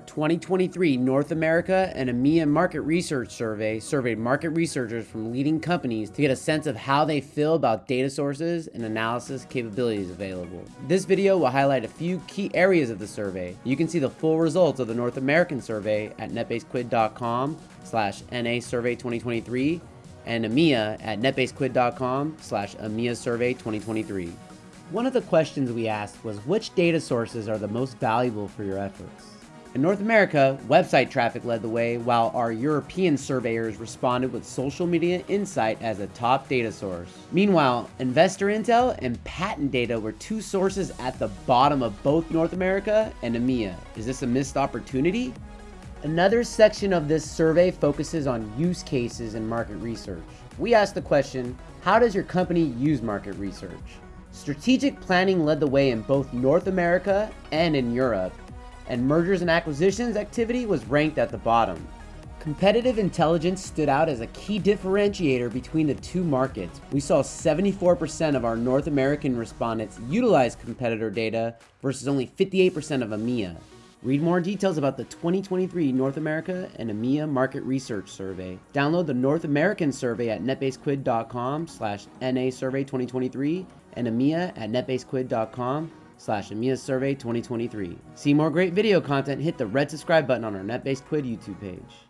2023 North America and EMEA Market Research Survey surveyed market researchers from leading companies to get a sense of how they feel about data sources and analysis capabilities available. This video will highlight a few key areas of the survey. You can see the full results of the North American survey at netbasequid.com slash NA Survey 2023 and EMEA at netbasequid.com slash EMEA Survey 2023. One of the questions we asked was which data sources are the most valuable for your efforts? In North America, website traffic led the way, while our European surveyors responded with social media insight as a top data source. Meanwhile, investor intel and patent data were two sources at the bottom of both North America and EMEA. Is this a missed opportunity? Another section of this survey focuses on use cases and market research. We asked the question, how does your company use market research? Strategic planning led the way in both North America and in Europe, and mergers and acquisitions activity was ranked at the bottom. Competitive intelligence stood out as a key differentiator between the two markets. We saw 74% of our North American respondents utilize competitor data versus only 58% of EMEA. Read more details about the 2023 North America and EMEA Market Research Survey. Download the North American survey at netbasequid.com slash NA Survey 2023 and EMEA at netbasequid.com slash EMEA Survey 2023. See more great video content, hit the red subscribe button on our NetBaseQuid YouTube page.